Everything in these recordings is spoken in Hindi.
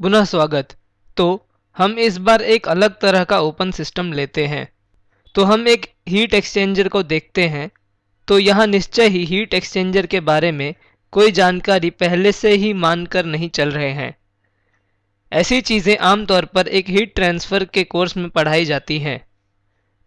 पुनः स्वागत। तो हम इस बार एक अलग तरह का ओपन सिस्टम लेते हैं। तो हम एक हीट एक्सचेंजर को देखते हैं। तो यहाँ निश्चय ही हीट एक्सचेंजर के बारे में कोई जानकारी पहले से ही मानकर नहीं चल रहे हैं। ऐसी चीज़ें आमतौर पर एक हीट ट्रांसफ़र के कोर्स में पढ़ाई जाती हैं।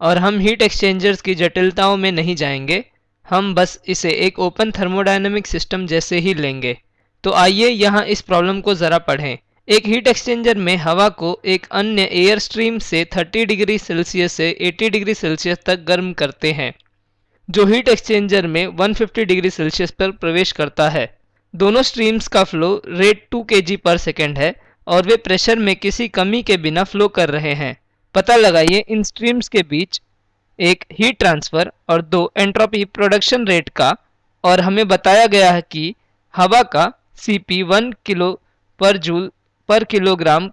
और हम हीट एक्सचेंजर्स की जटिलताओं में नहीं जाएँगे। हम बस इसे एक ओपन थर्मोडाइनमिक सिस्टम जैसे ही लेंगे। तो आइए यहाँ इस प्रॉब्लम को ज़रा पढ़ें। एक हीट एक्सचेंजर में हवा को एक अन्य एयर स्ट्रीम से 30 डिग्री सेल्सियस से 80 डिग्री सेल्सियस तक गर्म करते हैं, जो हीट एक्सचेंजर में 150 डिग्री सेल्सियस पर प्रवेश करता है। दोनों स्ट्रीम्स का फ्लो रेट 2 के पर सेकेंड है और वे प्रेशर में किसी कमी के बिना फ्लो कर रहे हैं। पता लगाइए, इन स्ट्रीम्स के बीच एक हीट ट्रांसफ़र और दो एंट्रोपी प्रोडक्शन रेट का, और हमें बताया गया है कि हवा का C P one kilo joule per पर किलोग्राम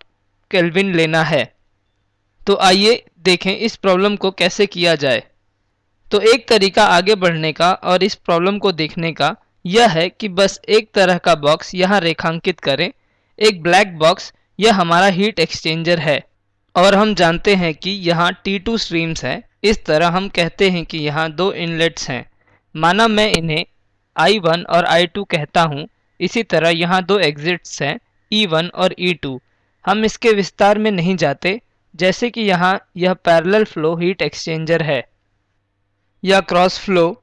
केल्विन लेना है। तो आइए देखें इस प्रॉब्लम को कैसे किया जाए। तो एक तरीका आगे बढ़ने का और इस प्रॉब्लम को देखने का यह है कि बस एक तरह का बॉक्स यहाँ रेखांकित करें। एक ब्लैक बॉक्स, यह हमारा हीट एक्सचेंजर है। और हम जानते हैं कि यहाँ T2 स्ट्रीम्स हैं। इस तरह हम कहते हैं कि यहाँ दो इनलेट्स हैं। माना मैं इन्हें I1 और I2 कहता हूँ। इसी तरह यहाँ दो एग्जिट्स हैं। E1 और E2 हम इसके विस्तार में नहीं जाते, जैसे कि यहाँ यह पैरेलल फ्लो हीट एक्सचेंजर है, या क्रॉस फ्लो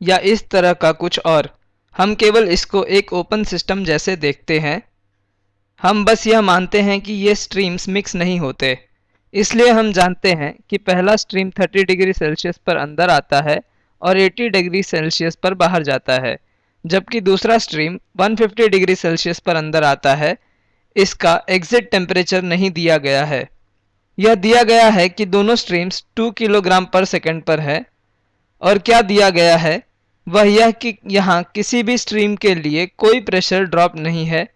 या इस तरह का कुछ और। हम केवल इसको एक ओपन सिस्टम जैसे देखते हैं। हम बस यह मानते हैं कि ये स्ट्रीम्स मिक्स नहीं होते। इसलिए हम जानते हैं कि पहला स्ट्रीम 30 डिग्री सेल्सियस पर अंदर आता है और 80 डिग्री सेल्सियस पर बाहर जाता है। जबकि दूसरा स्ट्रीम 150 डिग्री सेल्सियस पर अंदर आता है। इसका एग्जिट टेम्परेचर नहीं दिया गया है। यह दिया गया है कि दोनों स्ट्रीम्स 2 किलोग्राम पर सेकेंड पर है। और क्या दिया गया है? वह यह कि यहाँ किसी भी स्ट्रीम के लिए कोई प्रेशर ड्रॉप नहीं है।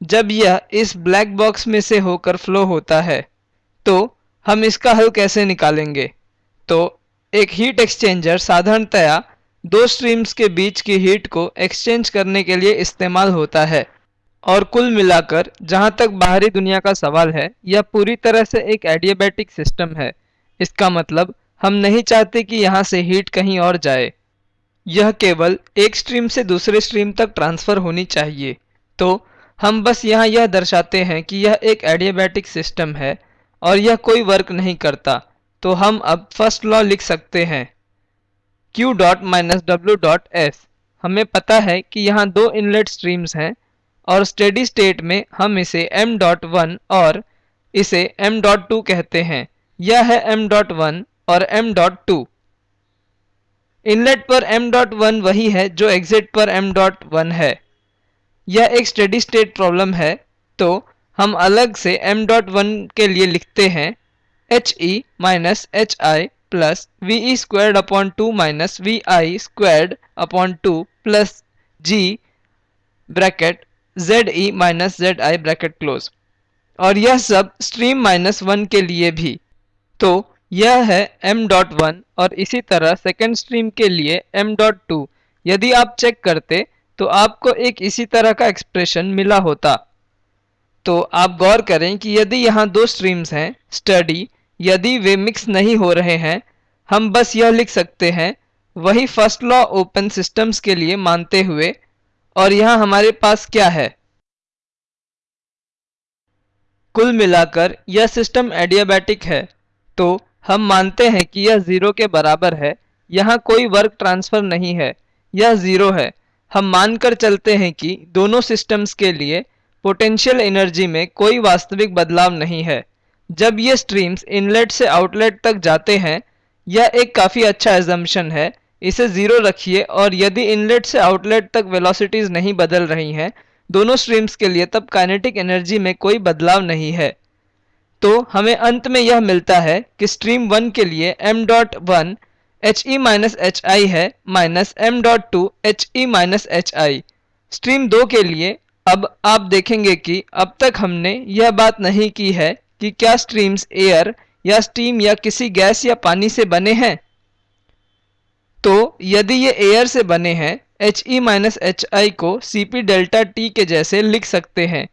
जब यह इस ब्लैक बॉक्स में से होकर फ्लो होता है तो हम इसका हल कैसे निकालेंगे? तो एक हीट एक्सचेंजर साधारणतया दो स्ट्रीम्स के बीच की हीट को एक्सचेंज करने के लिए इस्तेमाल होता है। और कुल मिलाकर, जहाँ तक बाहरी दुनिया का सवाल है, यह पूरी तरह से एक एडियाबैटिक सिस्टम है। इसका मतलब हम नहीं चाहते कि यहाँ से हीट कहीं और जाए। यह केवल एक स्ट्रीम से दूसरे स्ट्रीम तक ट्रांसफ़र होनी चाहिए। तो हम बस यहाँ यह दर्शाते हैं कि यह एक एडियाबैटिक सिस्टम है, और यह कोई वर्क नहीं करता। तो हम अब फ़र्स्ट लॉ लिख सकते हैं। Q dot minus W dot S हमें पता है कि यहाँ दो इनलेट स्ट्रीम्स हैं और स्टेडी स्टेट में हम इसे m डॉट वन और इसे m डॉट टू कहते हैं। यह है m डॉट वन और m डॉट टू इनलेट पर m डॉट वन वही है जो एग्जिट पर m डॉट वन है। यह एक स्टेडी स्टेट प्रॉब्लम है तो हम अलग से m डॉट वन के लिए लिखते हैं H E minus H I E squared upon two minus V I squared upon two plus G bracket Z E minus Z I bracket close और यह सब स्ट्रीम माइनस वन के लिए भी। तो यह है m डॉट वन और इसी तरह सेकेंड स्ट्रीम के लिए m डॉट टू यदि आप चेक करते तो आपको एक इसी तरह का एक्सप्रेशन मिला होता। तो आप गौर करें कि यदि यहाँ दो स्ट्रीम्स हैं स्टडी यदि वे मिक्स नहीं हो रहे हैं, हम बस यह लिख सकते हैं, वही फ़र्स्ट लॉ ओपन सिस्टम्स के लिए मानते हुए, और यहाँ हमारे पास क्या है? कुल मिलाकर यह सिस्टम एडियाबैटिक है तो हम मानते हैं कि यह ज़ीरो के बराबर है, यहाँ कोई वर्क ट्रांसफ़र नहीं है, यह ज़ीरो है। हम मानकर चलते हैं कि दोनों सिस्टम्स के लिए पोटेंशियल एनर्जी में कोई वास्तविक बदलाव नहीं है। जब ये स्ट्रीम्स इनलेट से आउटलेट तक जाते हैं, यह एक काफ़ी अच्छा एजम्पन है। इसे ज़ीरो रखिए और यदि इनलेट से आउटलेट तक वेलोसिटीज़ नहीं बदल रही हैं, दोनों स्ट्रीम्स के लिए तब काइनेटिक एनर्जी में कोई बदलाव नहीं है। तो हमें अंत में यह मिलता है कि स्ट्रीम वन के लिए m dot one H E minus H I है minus M dot two H E minus H I stream दो के लिए अब आप देखेंगे कि अब तक हमने यह बात नहीं की है कि क्या स्ट्रीम्स एयर या स्टीम या किसी गैस या पानी से बने हैं? तो यदि ये एयर से बने हैं H E minus H I को सी पी डेल्टा टी के जैसे लिख सकते हैं।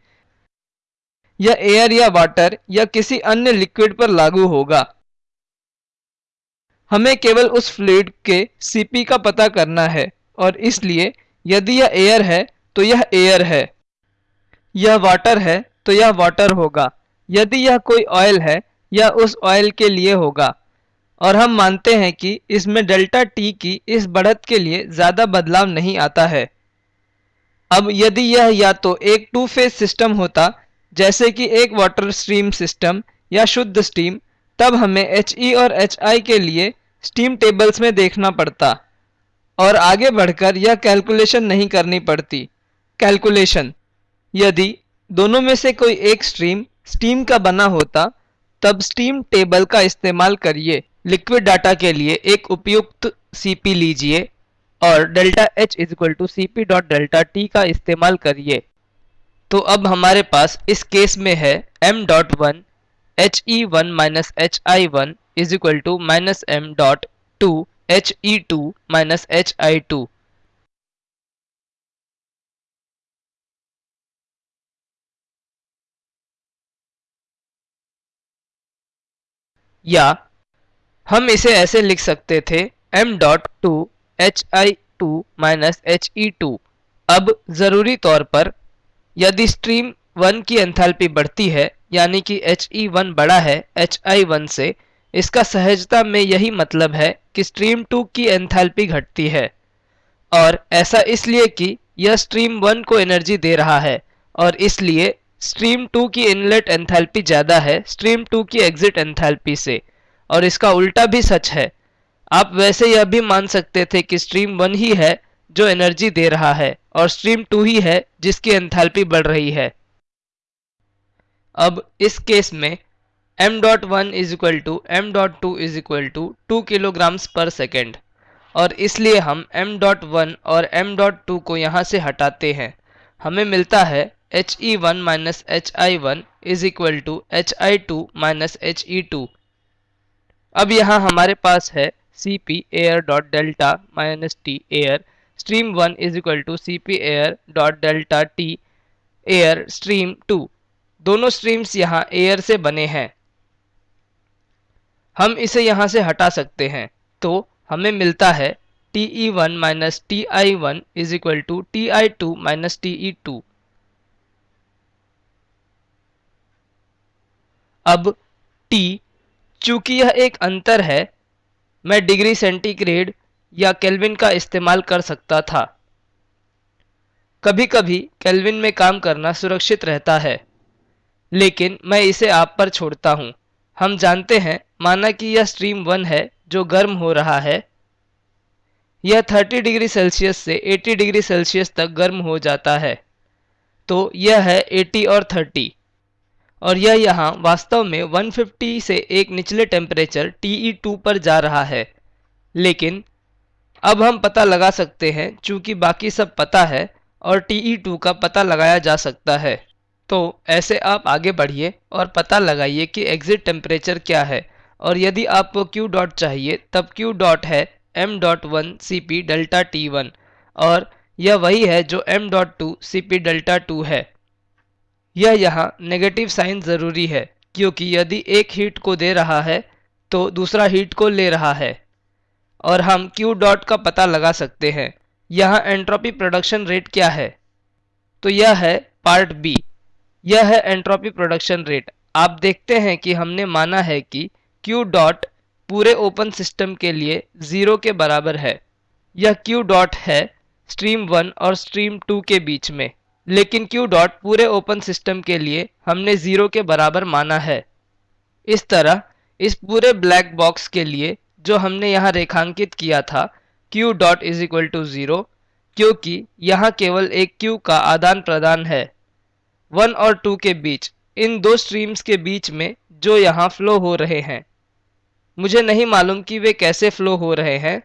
या एयर या वाटर या किसी अन्य लिक्विड पर लागू होगा। हमें केवल उस फ्लूइड के Cp का पता करना है और इसलिए यदि यह एयर है तो यह एयर है। यह वाटर है तो यह वाटर होगा। यदि यह कोई ऑयल है, यह उस ऑयल के लिए होगा। और हम मानते हैं कि इसमें डेल्टा टी की इस बढ़त के लिए ज़्यादा बदलाव नहीं आता है। अब यदि यह या तो एक टू फ़ेज़ सिस्टम होता, जैसे कि एक वाटर स्ट्रीम सिस्टम या शुद्ध स्टीम तब हमें एच ई और एच आई के लिए स्टीम टेबल्स में देखना पड़ता। और आगे बढ़कर यह कैलकुलेशन नहीं करनी पड़ती। कैलकुलेशन यदि दोनों में से कोई एक स्ट्रीम स्टीम का बना होता, तब स्टीम टेबल का इस्तेमाल करिए। लिक्विड डाटा के लिए एक उपयुक्त सीपी लीजिए और delta H is equal to C P dot delta T का इस्तेमाल करिए। तो अब हमारे पास इस केस में है M dot one H E one minus H I one is equal to minus M dot two H E two minus H I two. या हम इसे ऐसे लिख सकते थे, m dot two H I two minus H E two अब ज़रूरी तौर पर यदि स्ट्रीम वन की एंथैल्पी बढ़ती है, यानी कि एच ई वन बड़ा है एच आई वन से, इसका सहजता में यही मतलब है कि स्ट्रीम टू की एंथैल्पी घटती है। और ऐसा इसलिए कि यह स्ट्रीम वन को एनर्जी दे रहा है, और इसलिए स्ट्रीम टू की इनलेट एंथैल्पी ज़्यादा है, स्ट्रीम टू की एग्जिट एंथैल्पी से। और इसका उल्टा भी सच है। आप वैसे यह भी मान सकते थे कि स्ट्रीम वन ही है जो एनर्जी दे रहा है, और स्ट्रीम टू ही है जिसकी एंथैल्पी बढ़ रही है। अब इस केस में m dot one is equal to M dot two is equal to two kilograms per second और इसलिए हम m डॉट वन और m डॉट टू को यहाँ से हटाते हैं। हमें मिलता है H E one minus H I one is equal to H I two minus H E two अब यहाँ हमारे पास है C P air dot delta minus T air stream one is equal to C P air dot delta T air stream two दोनों स्ट्रीम्स यहाँ एयर से बने हैं। हम इसे यहाँ से हटा सकते हैं। तो हमें मिलता है T E one minus T I one is equal to T I two minus T E two अब टी चूँकि यह एक अंतर है, मैं डिग्री सेंटीग्रेड या केल्विन का इस्तेमाल कर सकता था। कभी कभी केल्विन में काम करना सुरक्षित रहता है, लेकिन मैं इसे आप पर छोड़ता हूँ। हम जानते हैं, माना कि यह स्ट्रीम वन है जो गर्म हो रहा है। यह 30 डिग्री सेल्सियस से 80 डिग्री सेल्सियस तक गर्म हो जाता है। तो यह है 80 और 30 और यह यहाँ वास्तव में 150 से एक निचले टेम्परेचर TE2 पर जा रहा है। लेकिन अब हम पता लगा सकते हैं, चूँकि बाकी सब पता है और TE2 का पता लगाया जा सकता है। तो ऐसे आप आगे बढ़िए और पता लगाइए कि एग्ज़िट टेम्परेचर क्या है। और यदि आपको Q डॉट चाहिए, तब Q डॉट है m dot one C P delta T one और यह वही है जो m dot two C P delta two है। यह यहाँ नेगेटिव साइन ज़रूरी है, क्योंकि यदि एक हीट को दे रहा है तो दूसरा हीट को ले रहा है। और हम Q डॉट का पता लगा सकते हैं। यहाँ एंट्रोपी प्रोडक्शन रेट क्या है? तो यह है पार्ट बी यह है एंट्रोपी प्रोडक्शन रेट आप देखते हैं कि हमने माना है कि Q डॉट पूरे ओपन सिस्टम के लिए ज़ीरो के बराबर है। यह Q डॉट है स्ट्रीम वन और स्ट्रीम टू के बीच में। लेकिन क्यू डॉट पूरे ओपन सिस्टम के लिए हमने ज़ीरो के बराबर माना है? इस तरह, इस पूरे ब्लैक बॉक्स के लिए जो हमने यहाँ रेखांकित किया था Q dot is equal to zero, क्योंकि यहाँ केवल एक क्यू का आदान प्रदान है। वन और टू के बीच, इन दो स्ट्रीम्स के बीच में जो यहाँ फ्लो हो रहे हैं। मुझे नहीं मालूम कि वे कैसे फ्लो हो रहे हैं,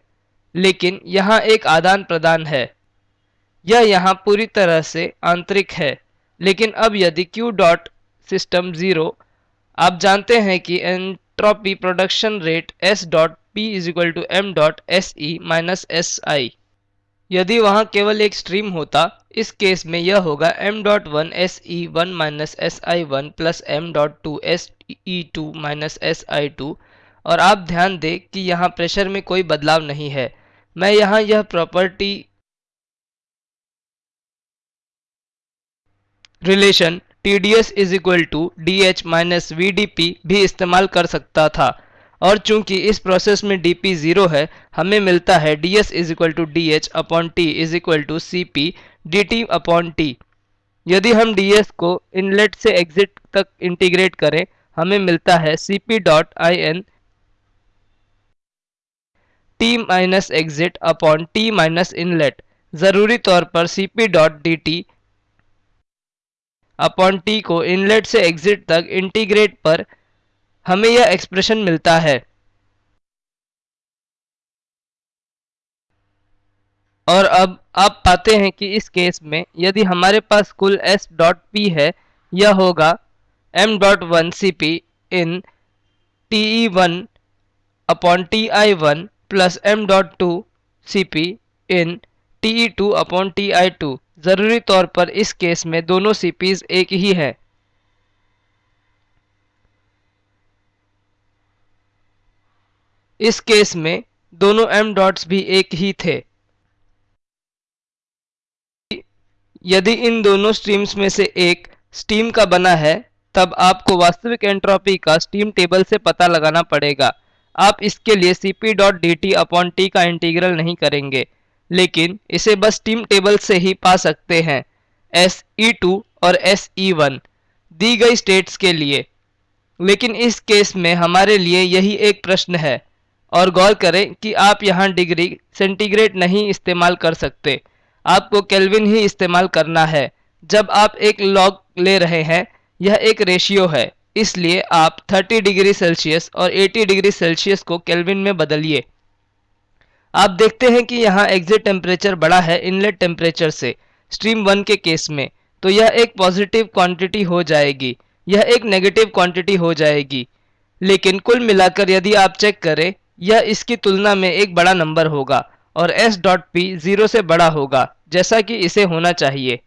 लेकिन यहाँ एक आदान प्रदान है। यह यहाँ पूरी तरह से आंतरिक है। लेकिन अब यदि Q डॉट सिस्टम ज़ीरो आप जानते हैं कि entropy production rate S dot P is equal to M dot S E minus S I यदि वहाँ केवल एक स्ट्रीम होता, इस केस में यह होगा m dot one S E one minus S I one plus M dot two S E two minus S I two और आप ध्यान दें कि यहाँ प्रेशर में कोई बदलाव नहीं है। मैं यहाँ यह property relation T D S is equal to D H minus V D P भी इस्तेमाल कर सकता था। और चूँकि इस प्रोसेस में डी पी ज़ीरो है, हमें मिलता है D S is equal to D H upon T is equal to C P D T upon T यदि हम डी एस को इनलेट से एग्जिट तक इंटीग्रेट करें, हमें मिलता है C P dot I N T minus exit upon T minus inlet ज़रूरी तौर पर C P dot D T upon T को इनलेट से एग्जिट तक इंटीग्रेट पर हमें यह एक्सप्रेशन मिलता है। और अब आप पाते हैं कि इस केस में यदि हमारे पास कुल एस डॉट पी है, यह होगा M dot one C P in T E one upon T I one plus M dot two C P in T E two upon T I two ज़रूरी तौर पर इस केस में दोनों सी पीज एक ही है। इस केस में दोनों m डॉट्स भी एक ही थे। यदि इन दोनों स्ट्रीम्स में से एक स्टीम का बना है, तब आपको वास्तविक एंट्रोपी का स्टीम टेबल से पता लगाना पड़ेगा। आप इसके लिए C P dot D T upon T का इंटीग्रल नहीं करेंगे। लेकिन इसे बस टीम टेबल से ही पा सकते हैं। एस ई टू और एस ई वन दी गई स्टेट्स के लिए। लेकिन इस केस में हमारे लिए यही एक प्रश्न है। और गौर करें कि आप यहाँ डिग्री सेंटीग्रेड नहीं इस्तेमाल कर सकते। आपको केल्विन ही इस्तेमाल करना है। जब आप एक लॉग ले रहे हैं, यह एक रेशियो है। इसलिए आप 30 डिग्री सेल्सियस और 80 डिग्री सेल्सियस को केल्विन में बदलिए। आप देखते हैं कि यहाँ एग्जिट टेम्परेचर बड़ा है इनलेट टेम्परेचर से स्ट्रीम वन के केस में। तो यह एक पॉजिटिव क्वांटिटी हो जाएगी। यह एक नेगेटिव क्वांटिटी हो जाएगी। लेकिन कुल मिलाकर यदि आप चेक करें, यह इसकी तुलना में एक बड़ा नंबर होगा और एस डॉट पी ज़ीरो से बड़ा होगा, जैसा कि इसे होना चाहिए।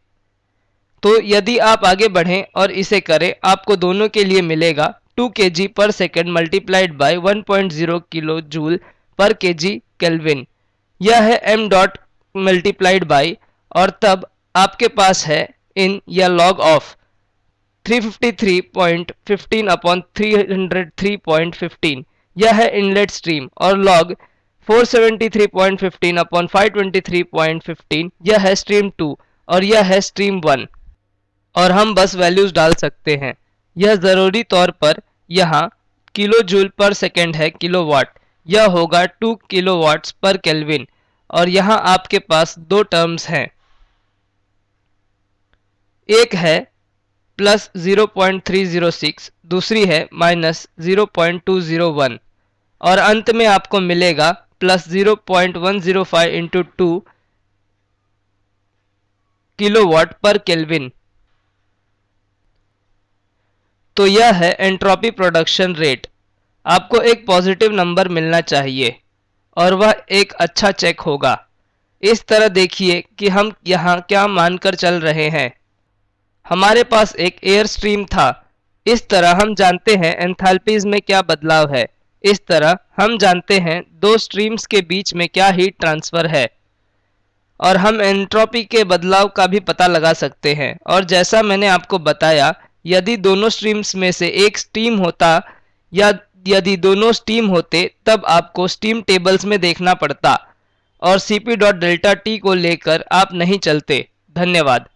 तो यदि आप आगे बढ़ें और इसे करें, आपको दोनों के लिए मिलेगा 2 K G per second multiplied by one kilo joule per K G kelvin यह है एम डॉट मल्टीप्लाइड बाई और तब आपके पास है इन या लॉग ऑफ़ 353.15 अपॉन 303.15 यह है इनलेट स्ट्रीम और लॉग 473.15 अपॉन 523.15 यह है स्ट्रीम 2 और यह है स्ट्रीम 1 और हम बस वैल्यूज़ डाल सकते हैं। यह ज़रूरी तौर पर यहाँ किलो जूल पर सेकेंड है किलो किलोवाट। यह होगा 2 किलोवाट्स पर केल्विन। और यहाँ आपके पास दो टर्म्स हैं। एक है प्लस 0.306 दूसरी है माइनस 0.201 और अंत में आपको मिलेगा plus 0.105 into two kilowatt per kelvin. तो यह है एंट्रोपी प्रोडक्शन रेट। आपको एक पॉजिटिव नंबर मिलना चाहिए और वह एक अच्छा चेक होगा। इस तरह देखिए कि हम यहाँ क्या मानकर चल रहे हैं। हमारे पास एक एयर स्ट्रीम था। इस तरह हम जानते हैं एंथैल्पीज में क्या बदलाव है। इस तरह हम जानते हैं दो स्ट्रीम्स के बीच में क्या हीट ट्रांसफ़र है। और हम एंट्रोपी के बदलाव का भी पता लगा सकते हैं। और जैसा मैंने आपको बताया, यदि दोनों स्ट्रीम्स में से एक स्टीम होता या यदि दोनों स्टीम होते, तब आपको स्टीम टेबल्स में देखना पड़ता। और C P dot delta T को लेकर आप नहीं चलते। धन्यवाद।